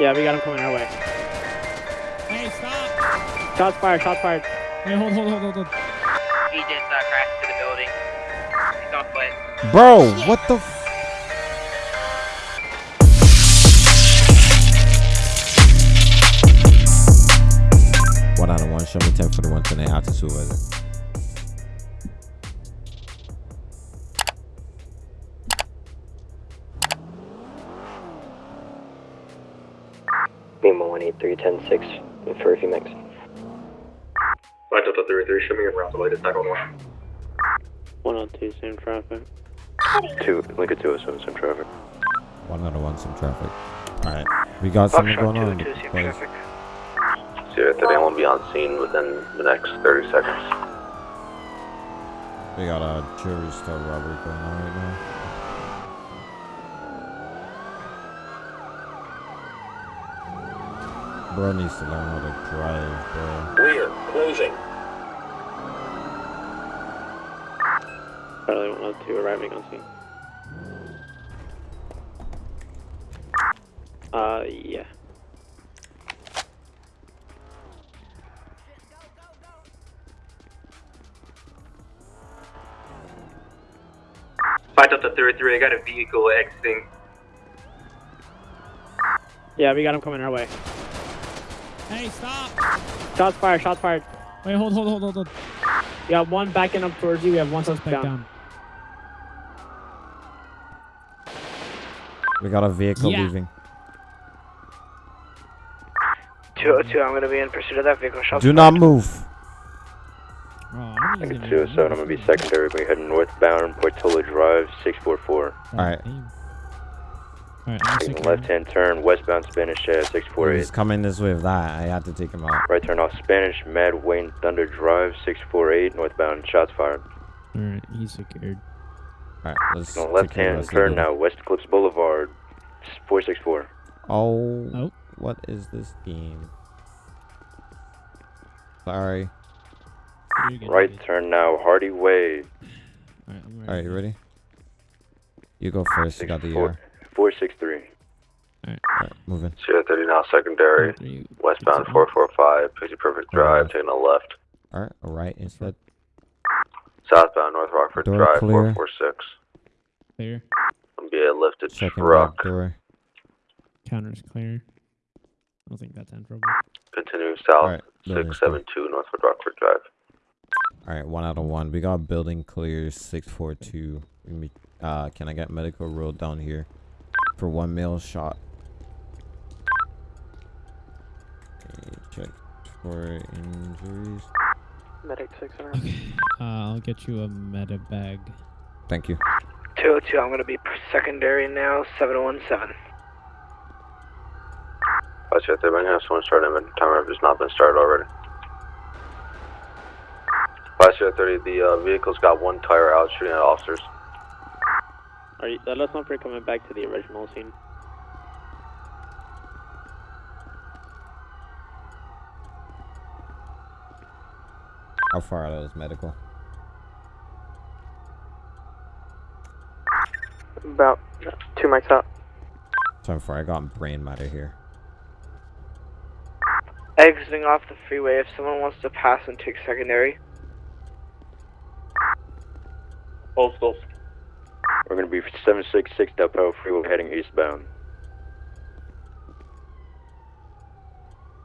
Yeah, we got him coming our way. Hey, stop! Shots fired, shots fired. Wait, hold, hold, hold, hold, hold. He just uh, crashed into the building. He's on foot. Bro, what the f- One out of one. Show me 10 for the one tonight. Out to supervisor. 18310 for a few mix. Five Delta 33, show me around the latest 911. 102, same traffic. Two, Lincoln 207, some traffic. One out of one. Some traffic. Alright. We got something going on. boys. Sierra 30 won't be on scene within the next 30 seconds. We got a jewelry store robbery going on right now. Bro needs to learn how to drive, bro. Clear, closing. Charlie 102 arriving on scene. Uh, yeah. Five Delta 33, I got a vehicle exiting. Yeah, we got him coming our way. Hey, stop! Shots fired, shots fired. Wait, hold, hold, hold, hold, hold. We have one backing up towards you. We have one suspect down. down. We got a vehicle Yeah. leaving. 202, I'm going to be in pursuit of that vehicle. Shots Do not move. Oh, I'm just 207, I'm gonna be secondary. We're heading northbound, Portola Drive, 644. Alright. Alright, I'm Taking secure. left hand turn, westbound Spanish, uh, He's 648. coming this way with that. I had to take him out. Right turn off Spanish, Mad Wayne Thunder Drive, 648, northbound, shots fired. Alright, he's secured. Alright, let's On left care of the hand turn now, West Eclipse Boulevard, 464. Oh, Oh. what is this game? Sorry. Right you're turn now, Hardy Way, Alright, I'm you ready? You go first. You got the four- 463. Alright, moving. Sierra 30 now secondary. Three, Westbound 445, Picture Perfect Drive, Alright. taking a left. Alright, alright instead. Southbound North Rockford Door Drive, clear. 446. Clear. Gonna be a lifted Checking truck. back door. Counter's clear. I don't think that's trouble. Continuing south, Alright, building's clear. 672 Northwood Rockford Drive. Alright, one out of one. We got building clear 642. Uh, can I get medical rolled down here for one male shot? Okay, check for injuries. Medic 600. Okay. Uh, I'll get you a meta bag. Thank you. 202, I'm going to be secondary now, 717. Five Sierra 30, I'm gonna have someone start him, and timer has not been started already. Five Sierra 30, the uh, vehicle's got one tire out shooting at officers. Are you, uh, let's not forget coming back to the original scene. How far out is medical? About two mics out. So far, I got brain matter here. Exiting off the freeway, if someone wants to pass and take secondary. Hold still. We're gonna be 766 Del Perro Freeway heading eastbound.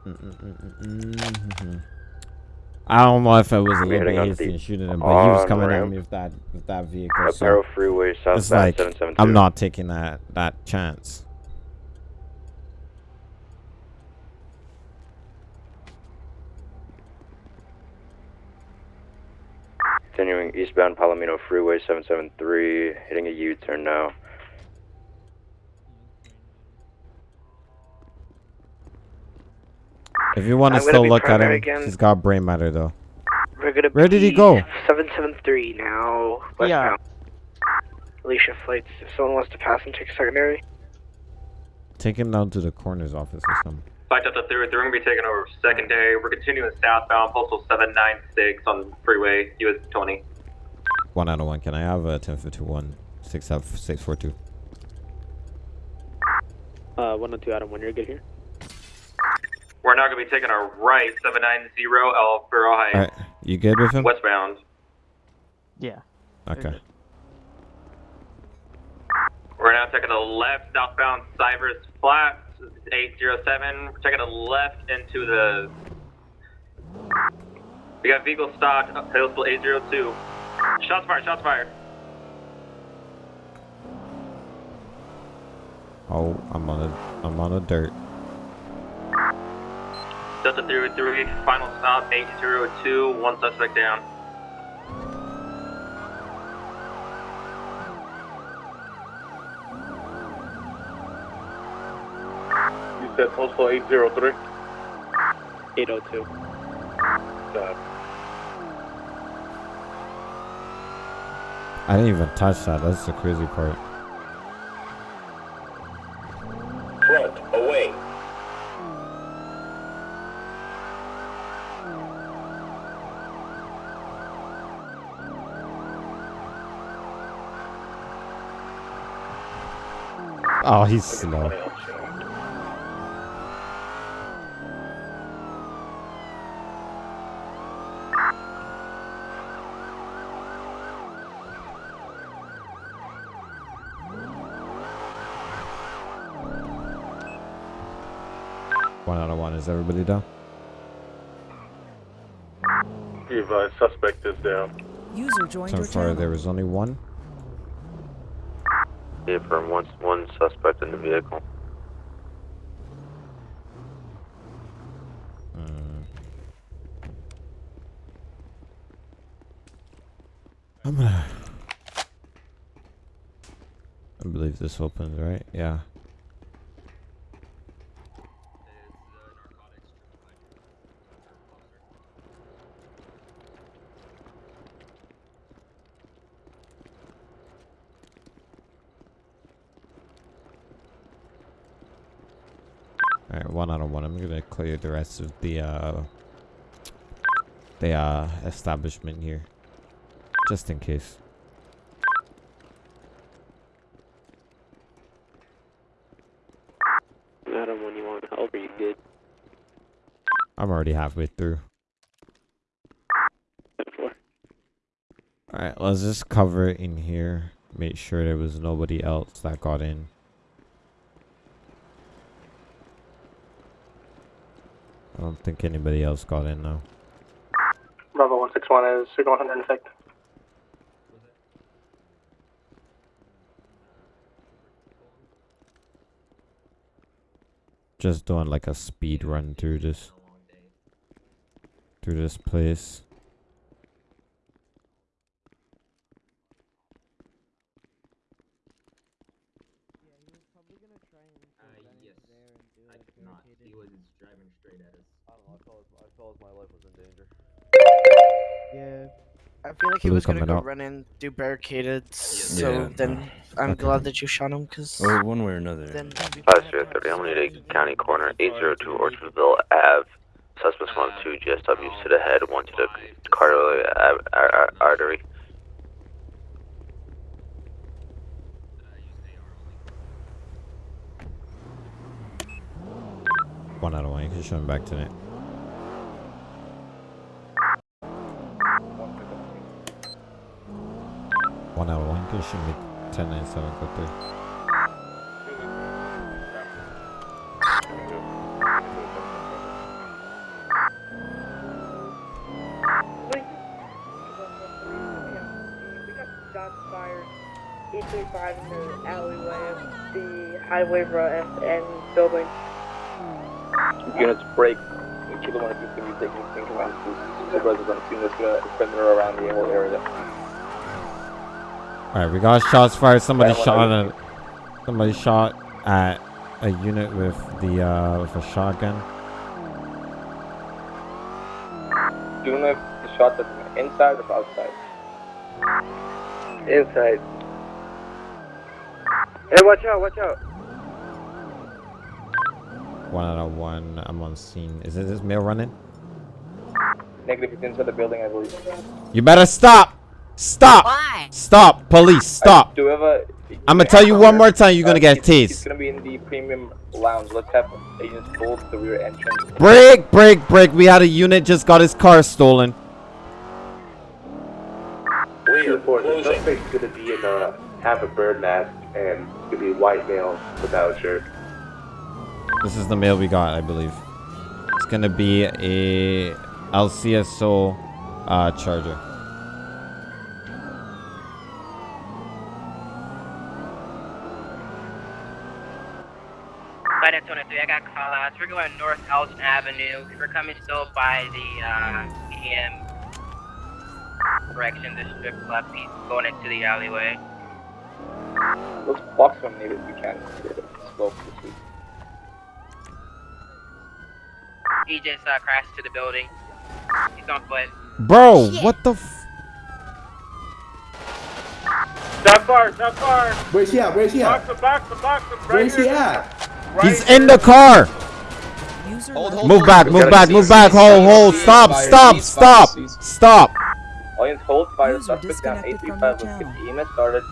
Mm-mm-mm-mm-mm. I don't know if it was a I'm little bit hasty in shooting him, but he was oh, coming at me with that with that vehicle. Del So Perro Freeway southbound, it's like 772. I'm not taking that that chance. Continuing eastbound Palomino Freeway 773, hitting a U-turn now. If you want to still look at him, again. he's got brain matter though. We're going to Where did he go? 773 now, Yeah. westbound. Alicia flights, if someone wants to pass and take secondary. Take him down to the coroner's office or something. Five Delta 3, they're gonna be taking over secondary. We're continuing southbound, postal 796 on freeway, US 20. One out of one. Can I have a 1051 642? Uh, 102 Adam, when you're good here. We're now going to be taking a right 790 El Faro All Heights, right, you good with him? westbound. Yeah. Okay. We're now taking a left southbound Cypress Flats 807. We're taking a left into the. We got vehicle stock, Hillsville 802. Shots fired, shots fired. Oh, I'm on a, I'm on a dirt. Delta 303, final stop 802, one suspect down. You said postal 803? 802. Got I didn't even touch that. That's the crazy part. Front, away. Oh, he's slow. One out of one. Is everybody down? If uh, suspect is down. User joined So far, channel. there was only one. Yeah, from one, one suspect in the vehicle. Mm. I'm gonna. I believe this opens, right? Yeah. Alright, one out of one. I'm gonna clear the rest of the uh the uh establishment here. Just in case. You want help, are you good? I'm already halfway through. Alright, let's just cover it in here. Make sure there was nobody else that got in. Don't think anybody else got in now. Bravo 161 is signal 100 in effect. Just doing like a speed run through this through this place. Like he was gonna go out. run in, do barricaded, so Yeah. then I'm Okay. glad that you shot him, because Well, one way or another. then... Five zero thirty, I'm gonna county corner, eight zero two Orchardville Ave. Suspects one two GSW to the head, one to the cardiac ar- ar- ar- artery. One out of one. You can show him back to it. One out of one. You can show me 1097 go through. We got shots fired 835 in alleyway the Highway Road and building. Units break. Each of the one you can be taking things around to supervisors on scene that's perimeter around the whole area. Alright, we got shots fired. Somebody Yeah, shot out. a somebody shot at a unit with the uh with a shotgun. Do you know if the shots are inside or outside? Inside. Hey, watch out, watch out. One out of one. I'm on scene. Is it this male running? Negative, it's inside the building, I believe. You better stop! Stop! Why? Stop! Police, stop! Do we have a? I'm gonna tell you one more time, you're gonna Uh, get he's- He's tased. gonna be in the premium lounge. Let's have agents hold the rear entrance. Break, break, break. We had a unit just got his car stolen. We Report, the suspect's gonna be in a, have a bird mask and it's gonna be a white male without a shirt. This is the mail we got, I believe. It's gonna be a LCSO uh, charger. Flight at 23, I got call outs. We're going North Elgin Avenue. We're coming still by the uh, EM direction, the strip club, He's going into the alleyway. Let's box one maybe if we can. Slow this week. He just uh, crashed to the building. He's on foot. Bro, what the f- Not far, not far. Where's he at? Where's he Box him, box him, box him. Right Where's he at? Right He's in the car! Hold, hold, Move back, move back, move back, hold, hold, stop, stop, stop, stop! Audience hold fire. Suspect down 835. from Let's your get the EMS started.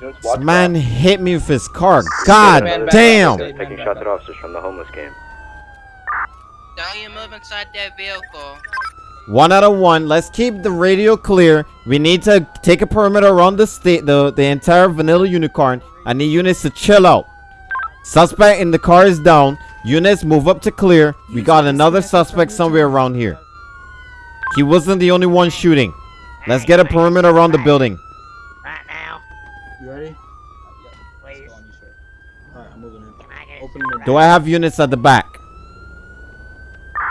This man hit me with his car. God damn! Taking shots at officers from the homeless camp. Don't you move inside that vehicle. One out of one. Let's keep the radio clear. We need to take a perimeter around the state, the the entire vanilla unicorn. I need units to chill out. Suspect in the car is down. Units move up to clear. We got another suspect somewhere around here. He wasn't the only one shooting. Let's get a perimeter around the building. Right now. You ready? Please. Alright, I'm moving in. Can I get Open the Do I have units at the back?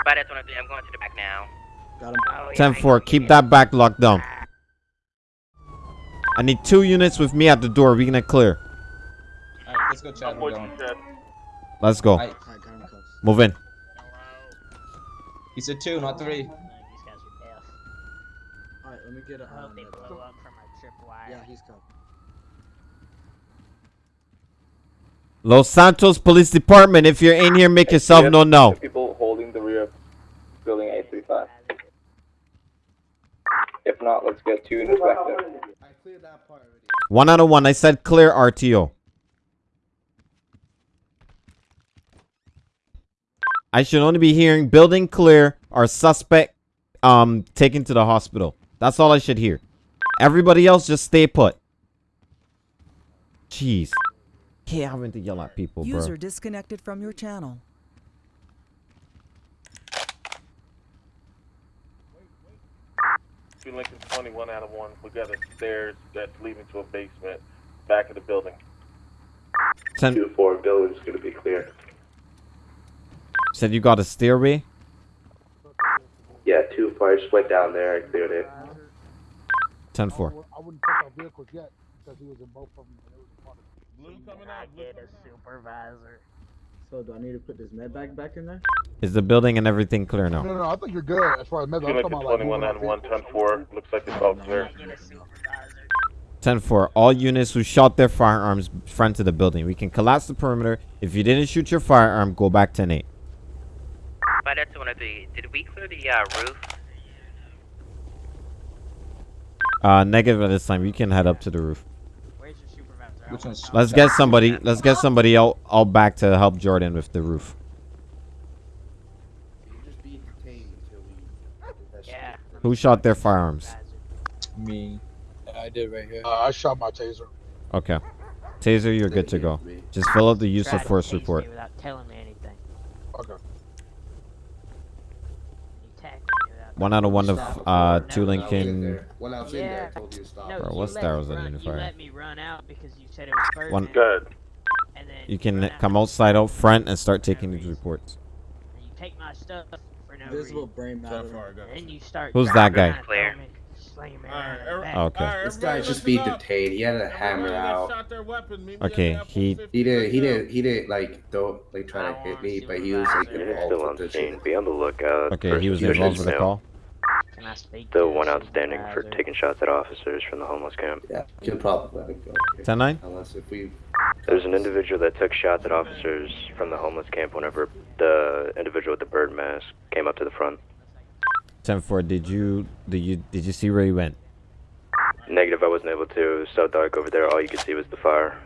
Flight at 23, I'm going to the back now. Got him. Oh, 10 4. Keep that back locked down. Ah. I need two units with me at the door. We're gonna clear. Alright, let's go, Chad. I'm We're going. Let's go. Alright, got him close. Move in. He said two, not three. These guys are deaf. Alright, let me get a. I hope Um, they blow up from our tripwire. yeah, he's coming. Los Santos Police Department. If you're in here, make yourself known now. People holding the rear of building 835. If not, let's get two units back there. I cleared that part already. One out of one. I said clear RTO. I should only be hearing building clear or suspect um taken to the hospital. That's all I should hear. Everybody else just stay put. Jeez. Can't having to yell at people, bro. User disconnected from your channel. Two Lincoln 21 out of one. We got a stairs that's leading to a basement back of the building. Ten, Two four building's gonna be clear. Said you got a stairway. Yeah, two fires went down there. I cleared it. Ten four. I wouldn't touch our vehicles yet because he was in both of them. And it was a part of Blue coming I out. get a supervisor. So, do I need to put this med bag back in there? Is the building and everything clear now? no, no. I think you're good as far as method. Two I'm talking about like 21 moving out one, vehicles. 10 4. Looks like it's all clear. I get a supervisor. Ten four. All units who shot their firearms front of the building. We can collapse the perimeter. If you didn't shoot your firearm, go back ten eight. Flight at 23, did we clear the uh, roof? Uh, negative at this time. You can head up to the roof. Where's your supervisor? Which one's- Let's get somebody. Let's get somebody out, out back to help Jordan with the roof. You just be detained until we. Yeah. Who shot their firearms? Me. I did right here. Uh, I shot my taser. Okay. Taser, you're good to go. Just fill out the use of force chase me report. Without telling me anything. Okay. You tackled me without One out of one of uh two Lincoln. When I was in there, I told you to stop. No, Bro, you what's let that me was run- unifier? You let me run out because you said it was Birdman. One- Good. And then You can run out come outside out front and start taking these reports. and you take my stuff for no Visible reason. brain matter. And you start. Who's that guy? to throw me, slam me Oh, around in the back. Okay. This guy just being detained. He had a hammer out. Okay. He He did. He did. He did like don't like try to hit me, but he was like Unit involved still on with the scene. Be on the lookout. okay. He was suspicious involved with the call. Can I speak Still to one outstanding for taking shots at officers from the homeless camp. Yeah, you can probably let it go. Ten nine. Unless if we. There's an individual that took shots at officers from the homeless camp whenever the individual with the bird mask came up to the front. Ten four. Did you did you did you see where he went? Negative, I wasn't able to. It was so dark over there, all you could see was the fire.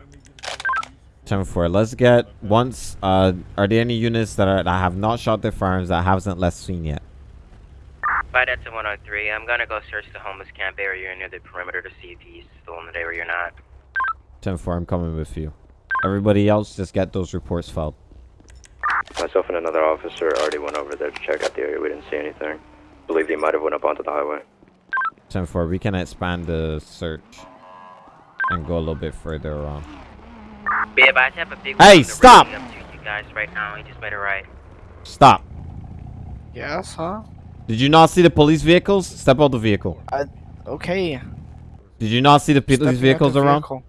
10 4. Let's get once. Uh, are there any units that are that have not shot their firearms that haven't left scene yet? By that to 103, I'm gonna go search the homeless camp area near the perimeter to see if he's still in the area or not. 10 4. I'm coming with you. Everybody else, just get those reports filed. Myself and another officer already went over there to check out the area. We didn't see anything. Believe they might have went up onto the highway. 10 4. We can expand the search and go a little bit further on. But yeah, but I have a big Hey, stop! You guys right now. He just made it right. Stop. Yes, huh? Did you not see the police vehicles? Step out the vehicle. Okay. Did you not see the police Stepping vehicles the around? vehicle.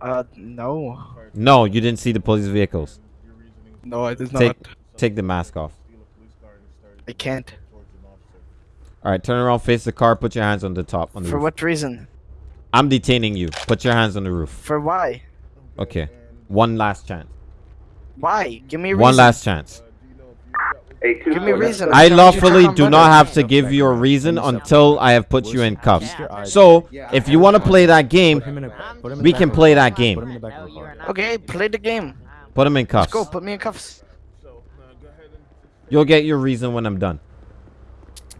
Uh, no. No, you didn't see the police vehicles. No, I did Take, not. take the mask off. I can't. All right, turn around, face the car, put your hands on the top. On the For roof. what reason? I'm detaining you. Put your hands on the roof. For why? Okay. One last chance. Why? Give me a reason. One last chance. Give me reason. I lawfully do not have to give you a reason until I have put you in cuffs. So, if you want to play that game, we can play that game. Okay, play the game. Put him in Let's cuffs. go. Put me in cuffs. You'll get your reason when I'm done.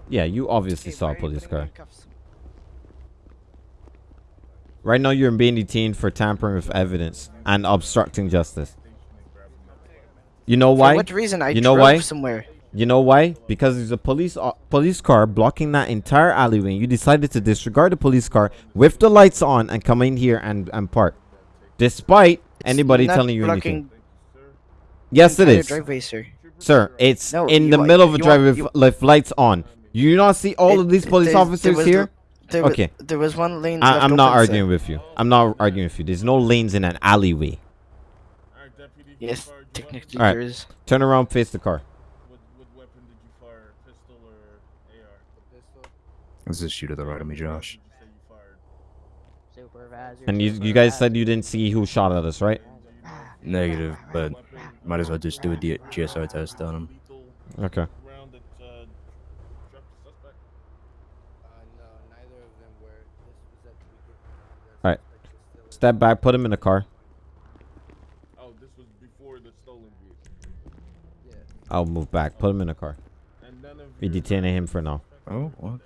Yeah, you obviously saw a police car. Right now, you're being detained for tampering with evidence and obstructing justice. You know For why? what reason? I you know drove why? somewhere. You know why? Because there's a police uh, police car blocking that entire alleyway. And you decided to disregard the police car with the lights on and come in here and and park, despite anybody telling you anything. Yes, it is. driveway, sir. Sir, it's No, in the middle of a driveway with lights on. You do not see all of these police There- there officers was- here? There was, okay. There was one lane. I, I'm not open, sir. arguing with you. I'm not arguing with you. There's no lanes in an alleyway. Yes, technically All there right. is. Turn around, face the car. Let's just shoot to the right of me, Josh. And you you guys said you didn't see who shot at us, right? Negative, but might as well just do a D- GSR test on him. Okay. All right. Step back. Put him in the car. Oh, this was before the stolen vehicle. I'll move back. Put him in the car. We detaining him for now. Oh, what?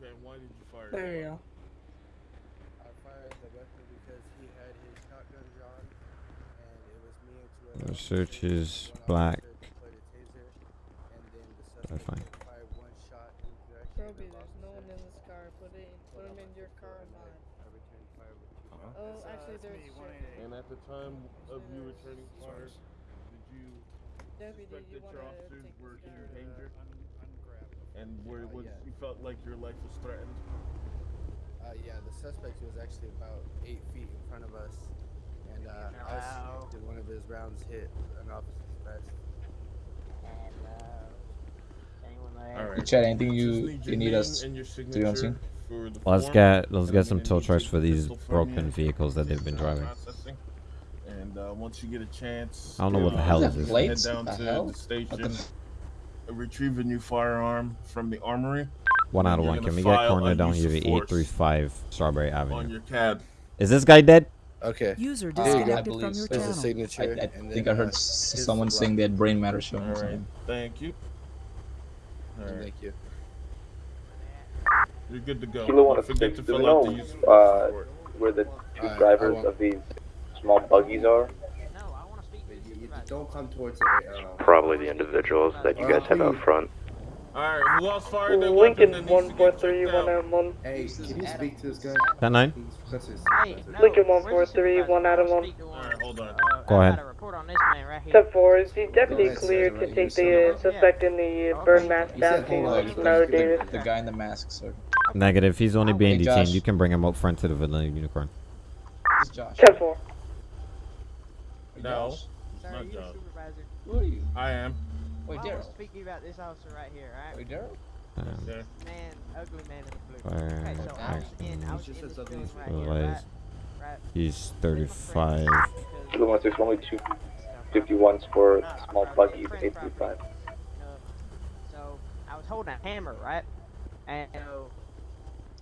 Okay, why did you fire? There you go. I fired the weapon because he had his shotgun drawn and it was me. search is black. I fine. Roby, there's no one in this car. Put it, put him in your car and mine. Oh, actually, there's. And at the time of you returning fire, did you Deputy, suspect you that your officers were this in guy? danger? And where was you felt like your life was threatened? Uh, yeah, the suspect was actually about eight feet in front of us, and uh, us did one of his rounds hit an officer's vest. All right. Chad, anything you you need us to do on scene? Let's get let's get some tow trucks for these broken vehicles that they've been driving. And uh, once you get a chance, I don't know what the hell is this. Head Plates? down The to hell? the station, retrieve a new firearm from the armory. One out of one. Can we get file corner down here of at 835 Strawberry Avenue? Is this guy dead? Okay. User There you disconnected from your so. There's a signature. I, I think I heard uh, s- his someone saying they had brain matter showing. All or right, something. thank you. All right, Thank you. you're good to go. Kilo Don't one of forget six. to Do we fill out know the use uh, where the two Alright, I drivers won't. of these small buggies are? You, you don't come towards the. Uh, Probably the individuals that you guys have out front. All right, who else fired their weapon Lincoln that needs one to four get three checked one out? M one. hey, can you speak to this guy? That nine? That's his- Lincoln one four three one Adam one. All right, hold on. Go ahead. Step four is the deputy ahead, cleared Sarah, to take the uh, no. suspect in the uh, burn mask You down said hold on. to Melo Davis. The guy in the mask, sir. Negative. He's only being Hey, detained. Josh. You can bring him up front to the vanilla unicorn. This is Josh. Ten four. No, Josh. it's not Josh. Who are you? I am. Wait, Daryl. to speak to about this officer right here, alright? Wait, Daryl. Um, Sir. Man, ugly man in the blue. Fire Okay, so I was in, I was in this building right here, right? Right. he's 35. Kilo one six, only two fifty ones for small buggies, eight three five. So, I I was holding a hammer, right? And so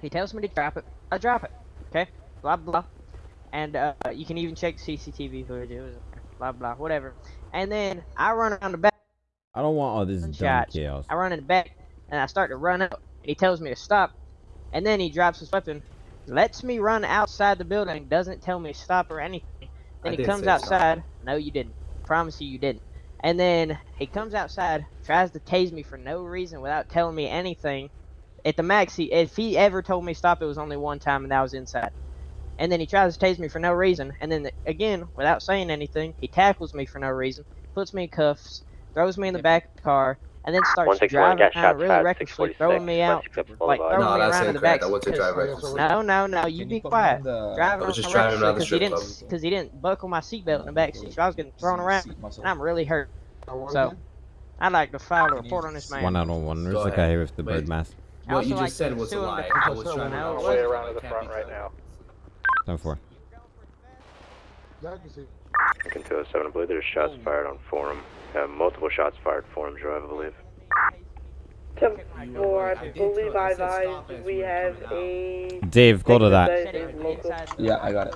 he tells me to drop it. I drop it. Okay. Blah blah. And uh, you can even check CCTV footage. It was blah blah whatever. And then I run around the back. I don't want all this dumb shots. chaos. I run in the back and I start to run up. And he tells me to stop. And then he drops his weapon, lets me run outside the building, doesn't tell me to stop or anything. I Then he comes say stop. outside. No, you didn't. Promise you, you didn't. And then he comes outside, tries to tase me for no reason without telling me anything. At the max, he, if he ever told me stop, it was only one time, and that was inside. And then he tries to tase me for no reason. And then again, without saying anything, he tackles me for no reason, puts me in cuffs, throws me in the back of the car, and then starts driving got around really recklessly, throwing me out, like throwing No, me around in the back. I wasn't because- driving recklessly. No, no, no, you be quiet. Driving I was just around driving around the because he strip didn't club. because he didn't buckle my seatbelt in the back seat, so I was getting thrown around, and I'm really hurt. So, I'd like to file a report on this man. One out of one. There's Go a guy here with the bird mask. What you just said was a lie. because I was I trying know to it way wasn't. around to the front right now. Time for. Yeah, I can see. Lincoln 207, I believe there's shots fired on Forum. Uh, multiple shots fired Forum Drive, I believe. Ten four, I believe I advised we have a. Dave, go to that. Yeah, I got it.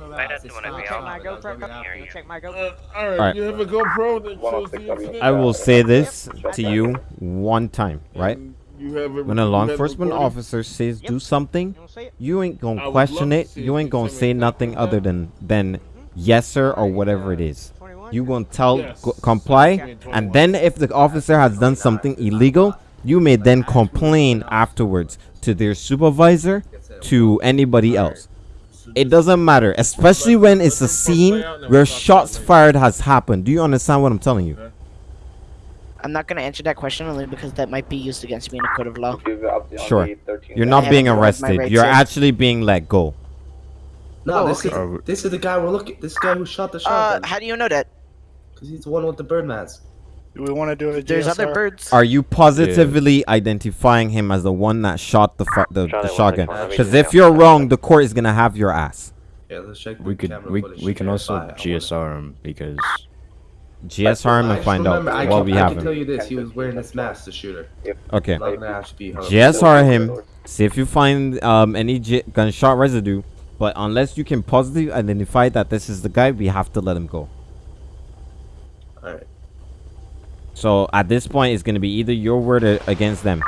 Right up to one of Check my GoPro. Check my GoPro. All right, you have a GoPro that shows the. I will say this to you one time, right? You have it- When a law enforcement officer says do something, you ain't I gonna question it. You ain't gonna say nothing other than than yes sir or whatever it is. You gonna tell Yes. go, comply, and then if the officer has done something illegal, you may then complain afterwards to their supervisor, to anybody else. It doesn't matter, especially when it's a scene where shots fired has happened. Do you understand what I'm telling you? I'm not gonna answer that question only because that might be used against me in a court of law. Sure. You're not being arrested. You're actually being let go. No, Oh, this okay. is this is the guy we're looking. This guy who shot the Uh, how do you know that? Because he's the one with the bird mask. Do we want to do it? There's other birds. Are you positively identifying him as the one that shot the fu- the, the shotgun? Because if you're wrong, the court is gonna have your ass. Yeah, let's check. We the could camera we footage we to can also verify. I wanna- GSR him because GSR him I and just find out remember, I what can, we I have can tell you this: he was wearing this mask, the shooter. Okay. Not gonna have to be hung. GSR him. See if you find um any G- gunshot residue. But unless you can positively identify that this is the guy, we have to let him go. Alright. So at this point, it's gonna be either your word or against them.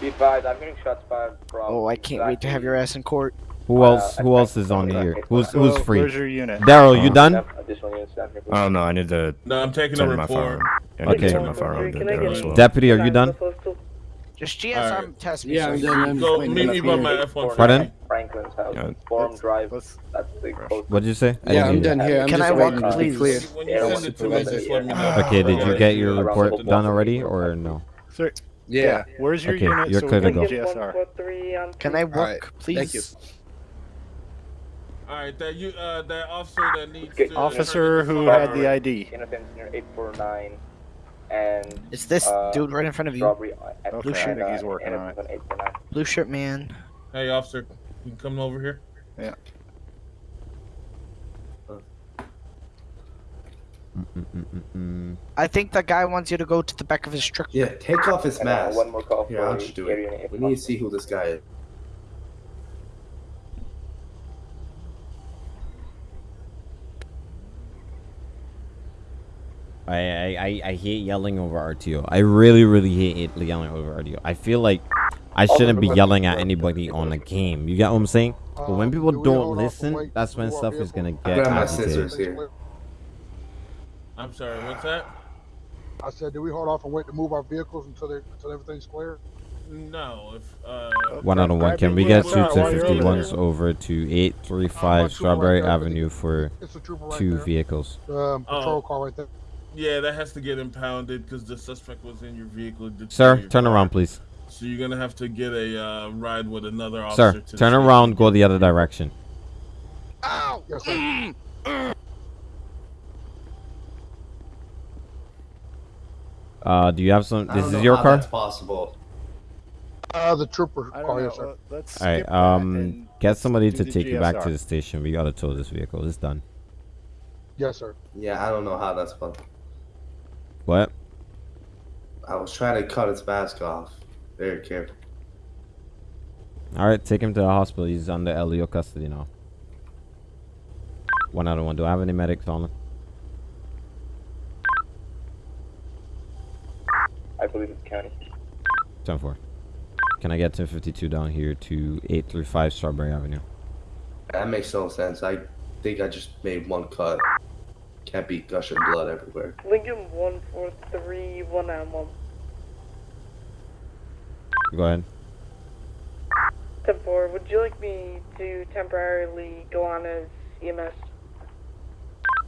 Be advised, I'm getting shots fired from. Oh, I can't wait to have your ass in court. Who uh, else? Who else is on here? Who's who's free? Where's your unit? Daryl, you uh, done? Additional units. I don't know. I need to. No, I'm taking a turn my report. firearm. I need to Okay. turn my firearm to Can I there get as well. Deputy, are you done? Just GSR Alright. test me. Yeah, sir. I'm done. I'm Go meet me by my unit. F-150. Pardon? Franklin's house. Yeah. Forum Drive. That's the. What did you say? I Yeah, I'm done here. I'm Can just I walk, waiting to please? cleared. When you send it to me, just let me know. Okay, did you get your report done already or no? Sir, Yeah. Where's your Okay, unit? you're so clear we to can go. GSR. Can I walk, Alright, please? thank you. All right, that you uh that officer that needs to Officer who had the ID. Innocent engineer 849 and. It's this uh, dude right in front of you. Strawberry Okay, Blue I shirt. think he's working on it. Innocent 849. Blue shirt man. Hey, officer, you can come over here. Yeah. Mm-mm-mm-mm. I think the guy wants you to go to the back of his truck. Yeah, take off his uh, mask. one more call Here, for I'll just do it. We need to see who this guy is. I, I, I, I hate yelling over RTO. I really, really hate it, yelling over RTO. I feel like I shouldn't be yelling at anybody on a game. You get what I'm saying? But when people do we don't hold off and listen, that's when stuff is gonna vehicle? get Grab my agitated. scissors here. I'm sorry, what's that? I said, do we hold off and wait to move our vehicles until they until everything's clear? No, if uh. One out of one. Can we get two out while you're over 1051s there. over to 835 Uh, Strawberry right. Avenue for It's right two vehicles? Um, patrol Oh. car right there. Yeah, that has to get impounded because the suspect was in your vehicle. Sir, your turn car. around, please. So you're gonna have to get a uh, ride with another officer. Sir, to turn around, go the other direction. Yes, sir. Uh, do you have some? I This don't is know your how car? That's possible. Uh, the trooper car, yes, sir. Let's All right. Um, get somebody to take you back to the station. We gotta tow this vehicle. It's done. Yes, sir. Yeah, I don't know how that's possible. What? I was trying to cut its mask off. Very careful. All right, take him to the hospital. He's under LEO custody now. One out of one. Do I have any medics on him? I believe it's county. 10 4. Can I get 1052 down here to 835 Strawberry Avenue? That makes no sense. I think I just made one cut. Can't be gushing blood everywhere. Lincoln 143, 1 and 1. Go ahead. 10 4, would you like me to temporarily go on as E EMS?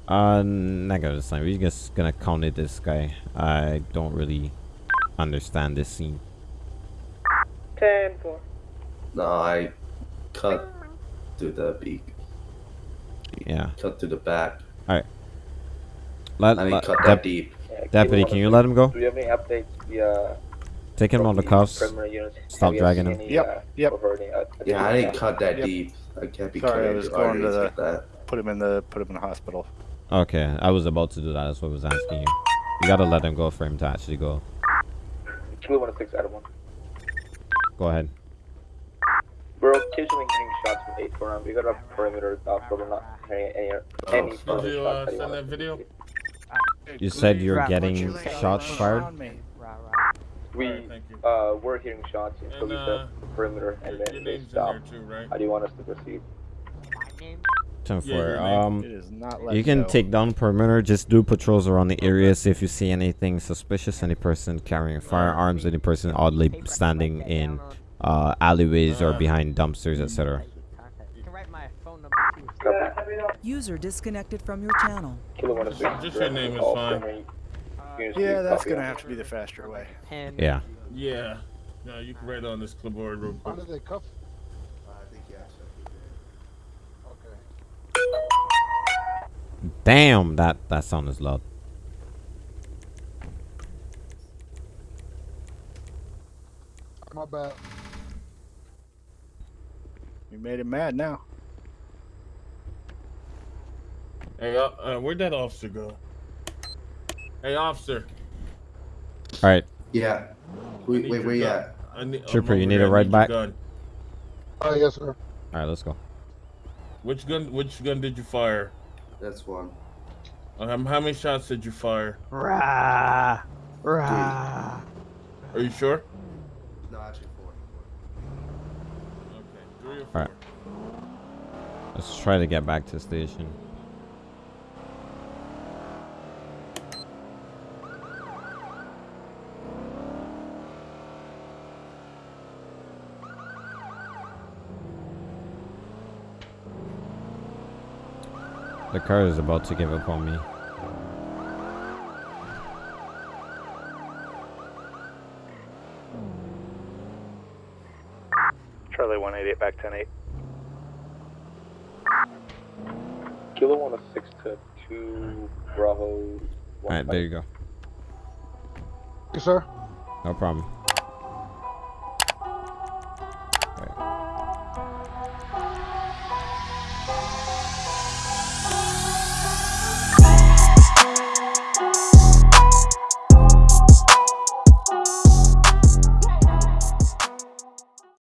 Uh, not gonna this time. We're just gonna counter this guy. I don't really understand this scene. 10 4. No, I cut through the beak. Yeah. Cut through the back. All right. Let, I didn't let- cut that deep. Deputy, can you let him go? Do we have any updates via Take him on the cuffs. Stop dragging him. any, Yep, uh, yep. any, uh, Yeah, I didn't cut that Yep. deep. I can't be Sorry, I was going to the that. put him in the put him in the hospital. Okay, I was about to do that. That's what I was asking you. You gotta let him go for him to actually go. Kilo 106 out of 1. Go ahead. We're occasionally hearing shots from 8 4 We got a perimeter off, but we're not hearing any, any Did further you shots. uh, send that video? You said you're Right, getting what's shots fired? We, thank you. uh, we're hearing shots until And, we uh, set perimeter and then they stopped. in stop. too, right? How do you want us to proceed? 10 Yeah, 4. Um, It is not you can go. take down perimeter. Just do patrols around the area. See if you see anything suspicious. Any person carrying firearms. Any person oddly standing in uh, alleyways or behind dumpsters, etc. You can write my phone number too. User disconnected from your channel. Just your name is fine. Uh, yeah, that's gonna have to be the faster way. Pen. Yeah. Yeah. No, you can write on this clipboard real How quick. did they cuff? Damn, that that sound is loud. My bad. You made him mad now. Hey, uh, uh, where'd that officer go? Hey, officer. All right, Yeah. I Wait, wait, your where you at? I need, I'm Trooper, you need here. a I ride your back? gun. Oh, yes, sir. all right, let's go. Which gun? Which gun did you fire? That's one. Um, how many shots did you fire? Rah, rah. Are you sure? No, actually four. Okay, three or four. right. Let's try to get back to station. The car is about to give up on me. Charlie 188 back 108. Kilo 106 to 2 Bravo. All right, there you go. Yes, sir. No problem.